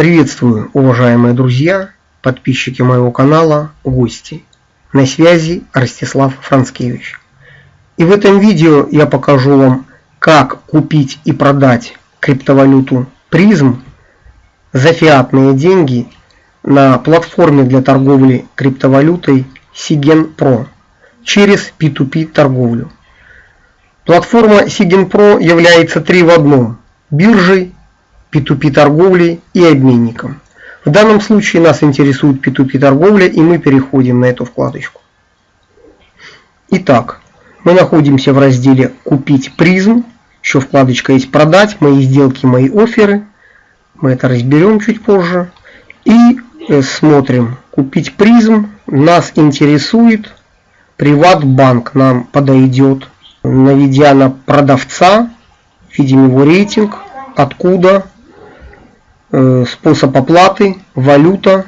Приветствую, уважаемые друзья, подписчики моего канала, гости. На связи Ростислав Францкевич. И в этом видео я покажу вам, как купить и продать криптовалюту призм за фиатные деньги на платформе для торговли криптовалютой Sigen Pro через P2P торговлю. Платформа Sigen Pro является три в одном – биржей, P2P торговлей и обменником. В данном случае нас интересует P2P торговля и мы переходим на эту вкладочку. Итак, мы находимся в разделе «Купить призм». Еще вкладочка есть «Продать», «Мои сделки», «Мои оферы». Мы это разберем чуть позже. И э, смотрим «Купить призм». Нас интересует Приватбанк. Нам подойдет. Наведя на продавца, видим его рейтинг, откуда способ оплаты, валюта,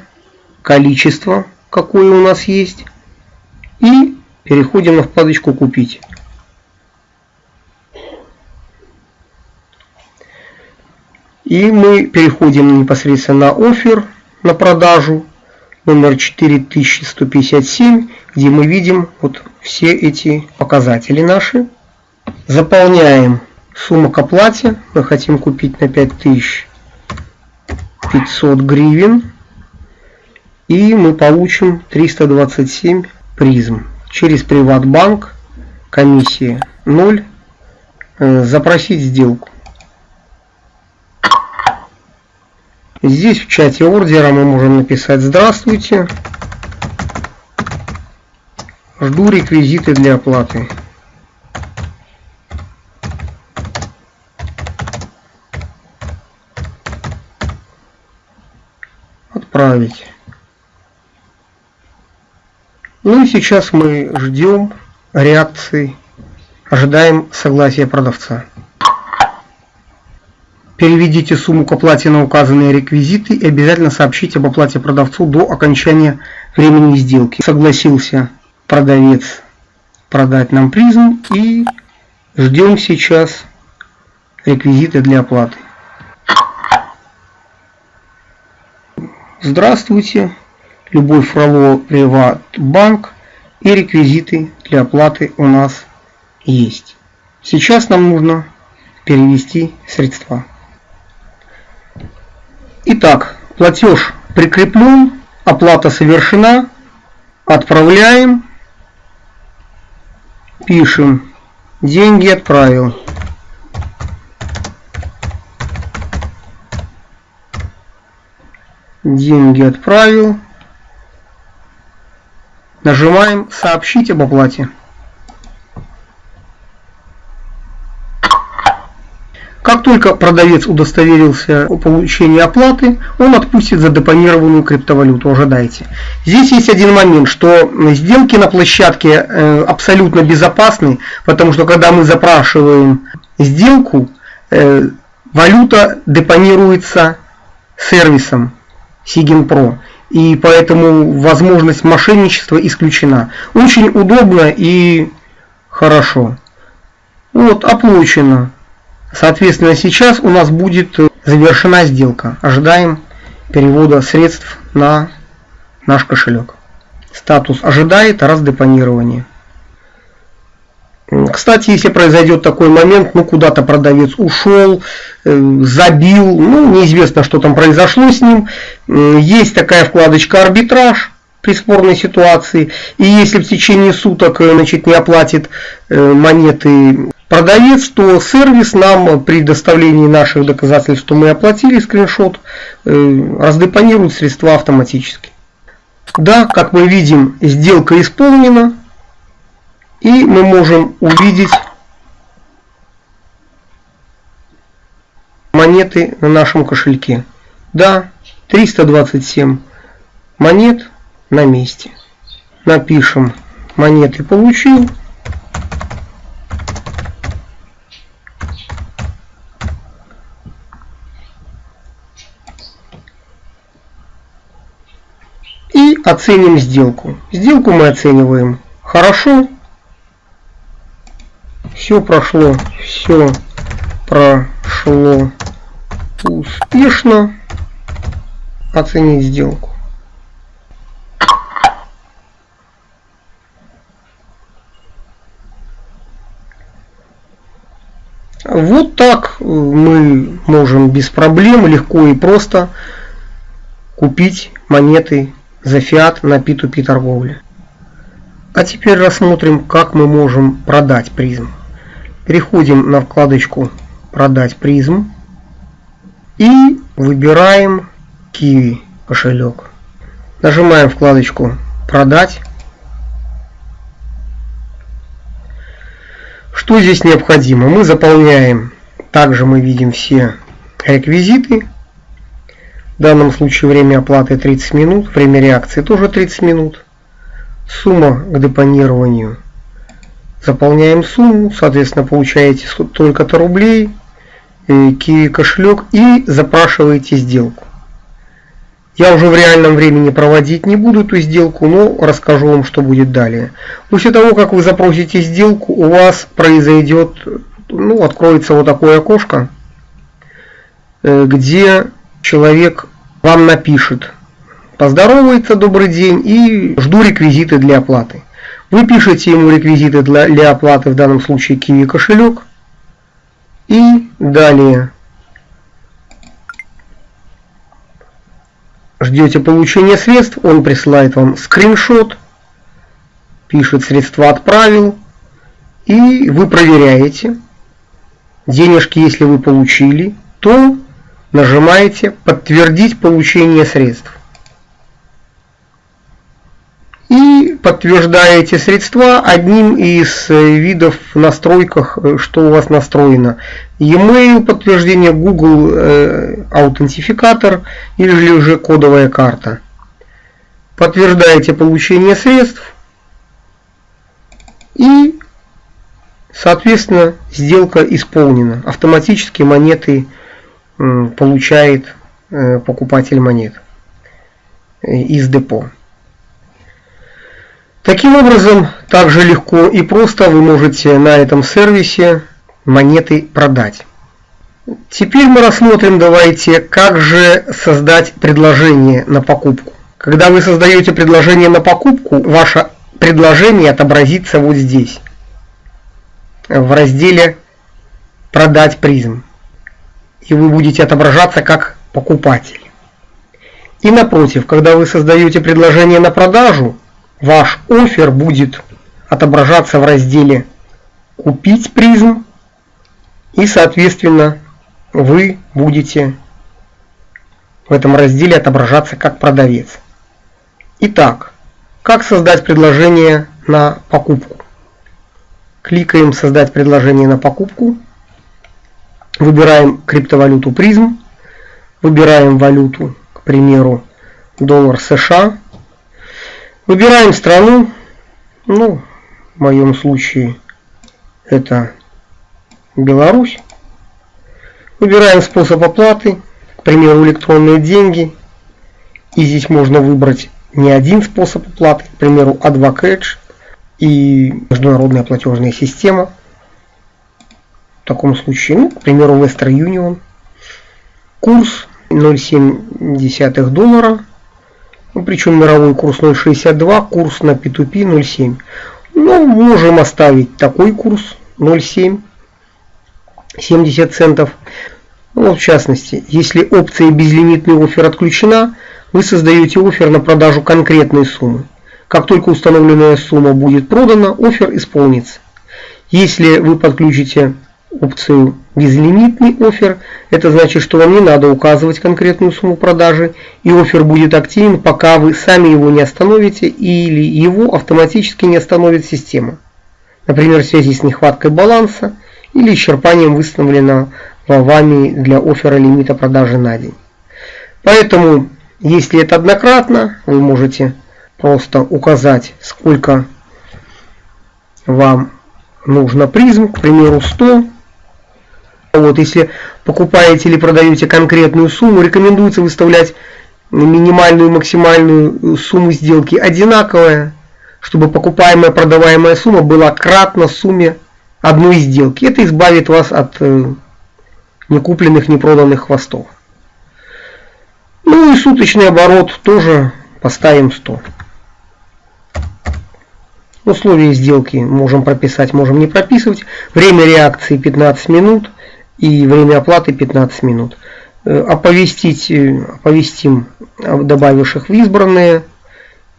количество, какое у нас есть. И переходим на вкладочку «Купить». И мы переходим непосредственно на офер, на продажу, номер 4157, где мы видим вот все эти показатели наши. Заполняем сумму к оплате. Мы хотим купить на 5000 500 гривен. И мы получим 327 призм. Через Приватбанк комиссия 0. Э, запросить сделку. Здесь в чате ордера мы можем написать «Здравствуйте». Жду реквизиты для оплаты. Отправить. Ну и сейчас мы ждем реакции, ожидаем согласия продавца. Переведите сумму к оплате на указанные реквизиты и обязательно сообщите об оплате продавцу до окончания времени сделки. Согласился продавец продать нам призм и ждем сейчас реквизиты для оплаты. Здравствуйте, Любовь Фролова, Приватбанк и реквизиты для оплаты у нас есть. Сейчас нам нужно перевести средства. Итак, платеж прикреплен, оплата совершена, отправляем, пишем, деньги отправил. Деньги отправил. Нажимаем «Сообщить об оплате». Как только продавец удостоверился о получении оплаты, он отпустит задепонированную криптовалюту, ожидайте. Здесь есть один момент, что сделки на площадке э, абсолютно безопасны, потому что когда мы запрашиваем сделку, э, валюта депонируется сервисом. Сигин Pro. И поэтому возможность мошенничества исключена. Очень удобно и хорошо. Вот, оплачено. Соответственно, сейчас у нас будет завершена сделка. Ожидаем перевода средств на наш кошелек. Статус ожидает раздепонирования. Кстати, если произойдет такой момент, ну куда-то продавец ушел, э, забил, ну неизвестно, что там произошло с ним, есть такая вкладочка арбитраж при спорной ситуации, и если в течение суток э, значит, не оплатит э, монеты продавец, то сервис нам при доставлении наших доказательств, что мы оплатили скриншот, раздепонирует средства автоматически. Да, как мы видим, сделка исполнена, и мы можем увидеть монеты на нашем кошельке. Да, 327 монет на месте. Напишем монеты получил. И оценим сделку. Сделку мы оцениваем хорошо все прошло, все прошло успешно. оценить сделку. Вот так мы можем без проблем, легко и просто купить монеты за фиат на P2P торговле. А теперь рассмотрим, как мы можем продать призм. Переходим на вкладочку «Продать призм» и выбираем Kiwi кошелек. Нажимаем вкладочку «Продать». Что здесь необходимо? Мы заполняем, также мы видим все реквизиты. В данном случае время оплаты 30 минут, время реакции тоже 30 минут. Сумма к депонированию. Заполняем сумму, соответственно получаете только-то рублей, Kiwi кошелек и запрашиваете сделку. Я уже в реальном времени проводить не буду эту сделку, но расскажу вам, что будет далее. После того, как вы запросите сделку, у вас произойдет, ну, откроется вот такое окошко, э, где человек вам напишет, поздоровается, добрый день, и жду реквизиты для оплаты. Вы пишете ему реквизиты для, для оплаты, в данном случае Kiwi кошелек, и далее ждете получения средств, он присылает вам скриншот, пишет средства отправил, и вы проверяете. Денежки, если вы получили, то нажимаете подтвердить получение средств. И подтверждаете средства одним из э, видов в настройках, э, что у вас настроено. E-mail подтверждение, Google э, аутентификатор или же кодовая карта. Подтверждаете получение средств и соответственно сделка исполнена. Автоматически монеты получает покупатель монет из депо. Таким образом, также легко и просто вы можете на этом сервисе монеты продать. Теперь мы рассмотрим, давайте, как же создать предложение на покупку. Когда вы создаете предложение на покупку, ваше предложение отобразится вот здесь, в разделе «Продать призм». И вы будете отображаться как покупатель. И напротив, когда вы создаете предложение на продажу, ваш офер будет отображаться в разделе «Купить призм» и, соответственно, вы будете в этом разделе отображаться как продавец. Итак, как создать предложение на покупку? Кликаем «Создать предложение на покупку», выбираем криптовалюту призм, выбираем валюту, к примеру, доллар США, Выбираем страну. Ну, в моем случае это Беларусь. Выбираем способ оплаты, к примеру, электронные деньги. И здесь можно выбрать не один способ оплаты, к примеру, A2 и международная платежная система. В таком случае, ну, к примеру, Western Union. Курс 0,7 доллара ну, причем мировой курс 0.62, курс на P2P 0.7. Ну, можем оставить такой курс 0.7, 70 центов. Ну, в частности, если опция безлимитный офер отключена, вы создаете офер на продажу конкретной суммы. Как только установленная сумма будет продана, офер исполнится. Если вы подключите опцию безлимитный офер. Это значит, что вам не надо указывать конкретную сумму продажи, и офер будет активен, пока вы сами его не остановите или его автоматически не остановит система. Например, в связи с нехваткой баланса или исчерпанием выставленного вами для оффера лимита продажи на день. Поэтому, если это однократно, вы можете просто указать, сколько вам нужно призм, к примеру, 100 вот, если покупаете или продаете конкретную сумму, рекомендуется выставлять минимальную и максимальную сумму сделки одинаковая, чтобы покупаемая и продаваемая сумма была кратна сумме одной сделки. Это избавит вас от э, некупленных, непроданных хвостов. Ну и суточный оборот тоже поставим 100. Условия сделки можем прописать, можем не прописывать. Время реакции 15 минут и время оплаты 15 минут. Э, оповестить, э, оповестим добавивших в избранные.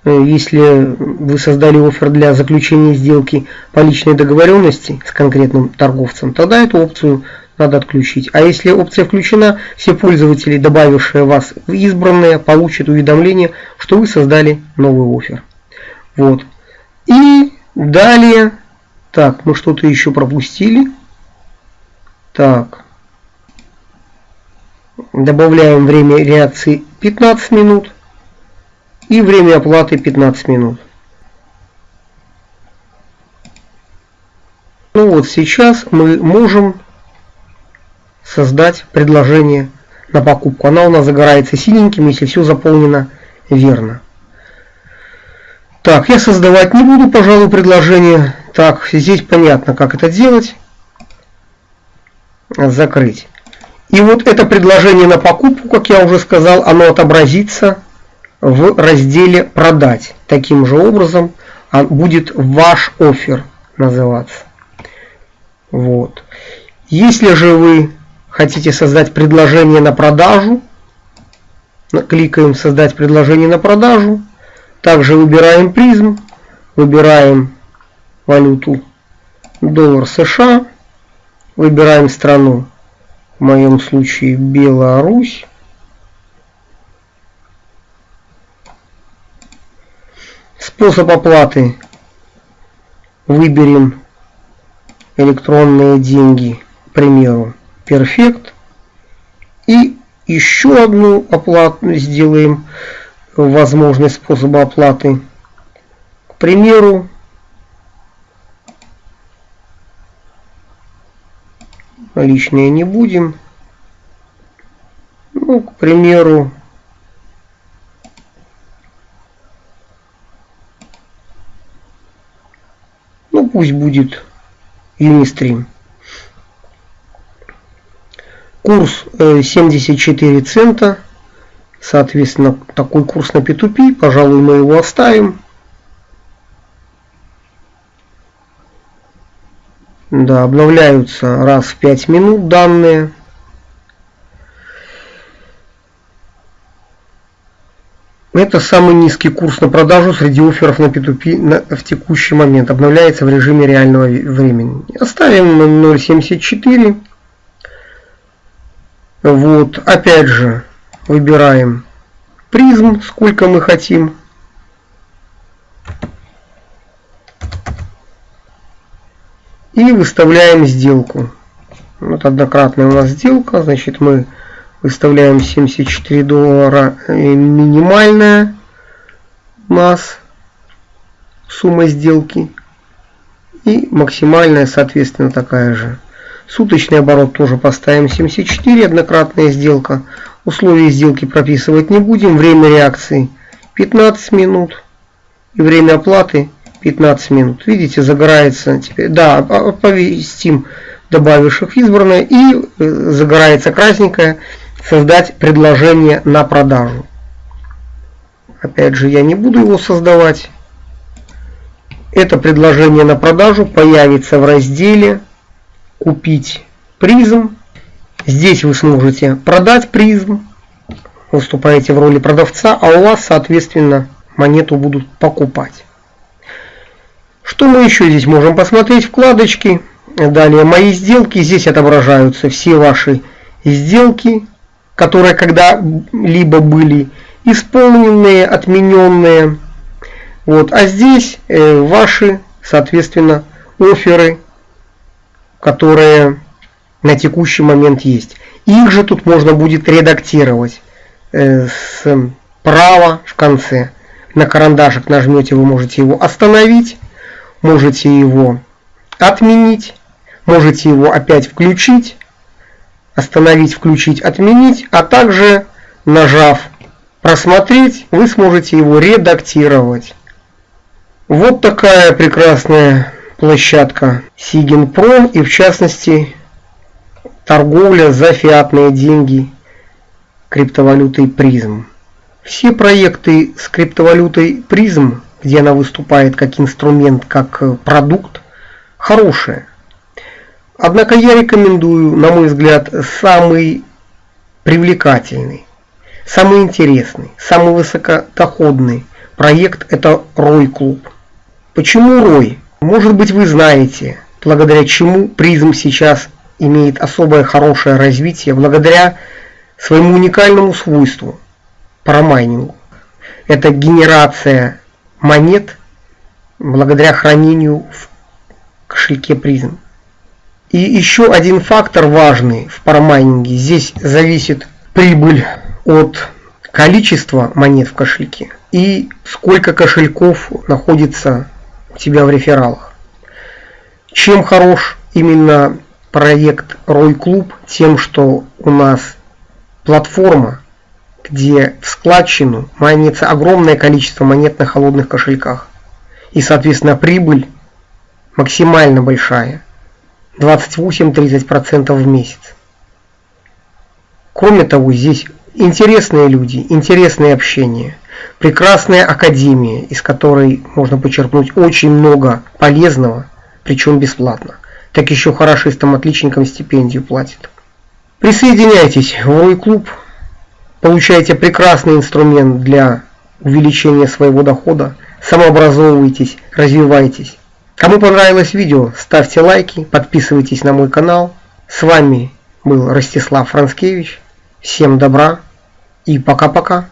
Э, если вы создали офер для заключения сделки по личной договоренности с конкретным торговцем, тогда эту опцию надо отключить. А если опция включена, все пользователи, добавившие вас в избранные, получат уведомление, что вы создали новый офер. Вот. И далее, так, мы что-то еще пропустили. Так, добавляем время реакции 15 минут и время оплаты 15 минут. Ну вот сейчас мы можем создать предложение на покупку. Она у нас загорается синеньким, если все заполнено верно. Так, я создавать не буду, пожалуй, предложение. Так, здесь понятно, как это делать. Закрыть. И вот это предложение на покупку, как я уже сказал, оно отобразится в разделе «Продать». Таким же образом будет «Ваш офер» называться. Вот. Если же вы хотите создать предложение на продажу, кликаем «Создать предложение на продажу», также выбираем призм, выбираем валюту доллар США, выбираем страну, в моем случае Беларусь. Способ оплаты выберем электронные деньги, к примеру, Perfect. И еще одну оплату сделаем возможность способа оплаты. К примеру, наличные не будем. Ну, к примеру, ну пусть будет Unistream. Курс 74 э, цента. Соответственно, такой курс на P2P, пожалуй, мы его оставим. Да, обновляются раз в 5 минут данные. Это самый низкий курс на продажу среди офферов на P2P на, в текущий момент. Обновляется в режиме реального времени. Оставим 0.74. Вот, опять же, Выбираем призм, сколько мы хотим. И выставляем сделку. Вот однократная у нас сделка. Значит, мы выставляем 74 доллара э, минимальная у нас сумма сделки. И максимальная, соответственно, такая же. Суточный оборот тоже поставим 74, однократная сделка. Условия сделки прописывать не будем. Время реакции 15 минут. И время оплаты 15 минут. Видите, загорается теперь. Да, оповестим добавивших избранное. И э, загорается красненькое. Создать предложение на продажу. Опять же, я не буду его создавать. Это предложение на продажу появится в разделе «Купить призм». Здесь вы сможете продать призм, выступаете в роли продавца, а у вас, соответственно, монету будут покупать. Что мы еще здесь можем посмотреть? Вкладочки. Далее мои сделки. Здесь отображаются все ваши сделки, которые когда-либо были исполненные, отмененные. Вот. А здесь э, ваши, соответственно, оферы, которые на текущий момент есть. Их же тут можно будет редактировать э, справа в конце. На карандашик нажмете, вы можете его остановить, можете его отменить, можете его опять включить, остановить, включить, отменить, а также нажав просмотреть, вы сможете его редактировать. Вот такая прекрасная площадка Sigin Pro и в частности торговля за фиатные деньги криптовалютой призм. Все проекты с криптовалютой призм, где она выступает как инструмент, как продукт, хорошие. Однако я рекомендую, на мой взгляд, самый привлекательный, самый интересный, самый высокодоходный проект – это Рой Клуб. Почему Рой? Может быть вы знаете, благодаря чему призм сейчас имеет особое хорошее развитие, благодаря своему уникальному свойству – парамайнингу. Это генерация монет благодаря хранению в кошельке призм. И еще один фактор важный в парамайнинге. Здесь зависит прибыль от количества монет в кошельке и сколько кошельков находится у тебя в рефералах. Чем хорош именно проект Рой Клуб? Тем, что у нас платформа, где в складчину майнится огромное количество монет на холодных кошельках. И, соответственно, прибыль максимально большая. 28-30% в месяц. Кроме того, здесь интересные люди, интересное общение, прекрасная академия, из которой можно почерпнуть очень много полезного, причем бесплатно. Так еще хорошистам-отличникам стипендию платят. Присоединяйтесь в мой клуб, получайте прекрасный инструмент для увеличения своего дохода, самообразовывайтесь, развивайтесь. Кому понравилось видео, ставьте лайки, подписывайтесь на мой канал. С вами был Ростислав Францкевич. Всем добра и пока-пока.